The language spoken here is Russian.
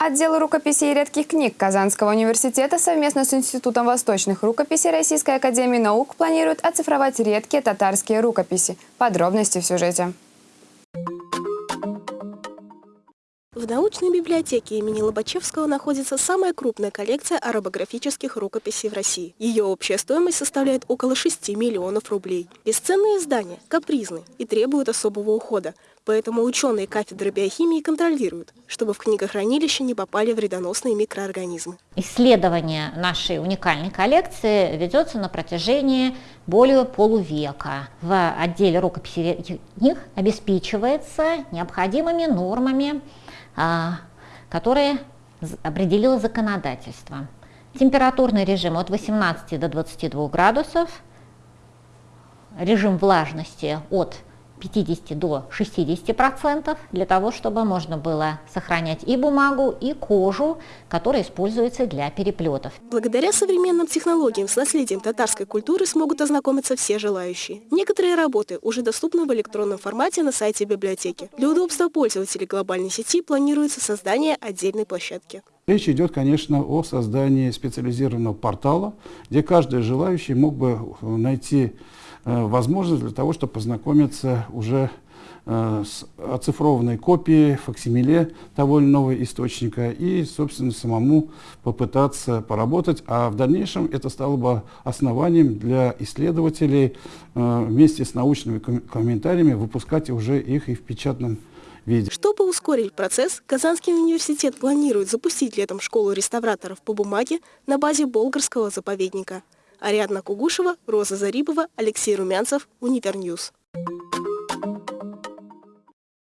Отдел рукописей и редких книг Казанского университета совместно с Институтом восточных рукописей Российской академии наук планирует оцифровать редкие татарские рукописи. Подробности в сюжете. В научной библиотеке имени Лобачевского находится самая крупная коллекция арабографических рукописей в России. Ее общая стоимость составляет около 6 миллионов рублей. Бесценные издания, капризны и требуют особого ухода, поэтому ученые кафедры биохимии контролируют, чтобы в книгохранилище не попали вредоносные микроорганизмы. Исследование нашей уникальной коллекции ведется на протяжении более полувека. В отделе рукописей книг обеспечивается необходимыми нормами а, которые определило законодательство. Температурный режим от 18 до 22 градусов, режим влажности от 50 до 60 процентов для того, чтобы можно было сохранять и бумагу, и кожу, которая используется для переплетов. Благодаря современным технологиям с наследием татарской культуры смогут ознакомиться все желающие. Некоторые работы уже доступны в электронном формате на сайте библиотеки. Для удобства пользователей глобальной сети планируется создание отдельной площадки. Речь идет, конечно, о создании специализированного портала, где каждый желающий мог бы найти возможность для того, чтобы познакомиться уже э, с оцифрованной копией, факсимиле того или иного источника и, собственно, самому попытаться поработать. А в дальнейшем это стало бы основанием для исследователей э, вместе с научными комментариями выпускать уже их и в печатном виде. Чтобы ускорить процесс, Казанский университет планирует запустить летом школу реставраторов по бумаге на базе Болгарского заповедника. Ариадна Кугушева, Роза Зарипова, Алексей Румянцев, Univer News.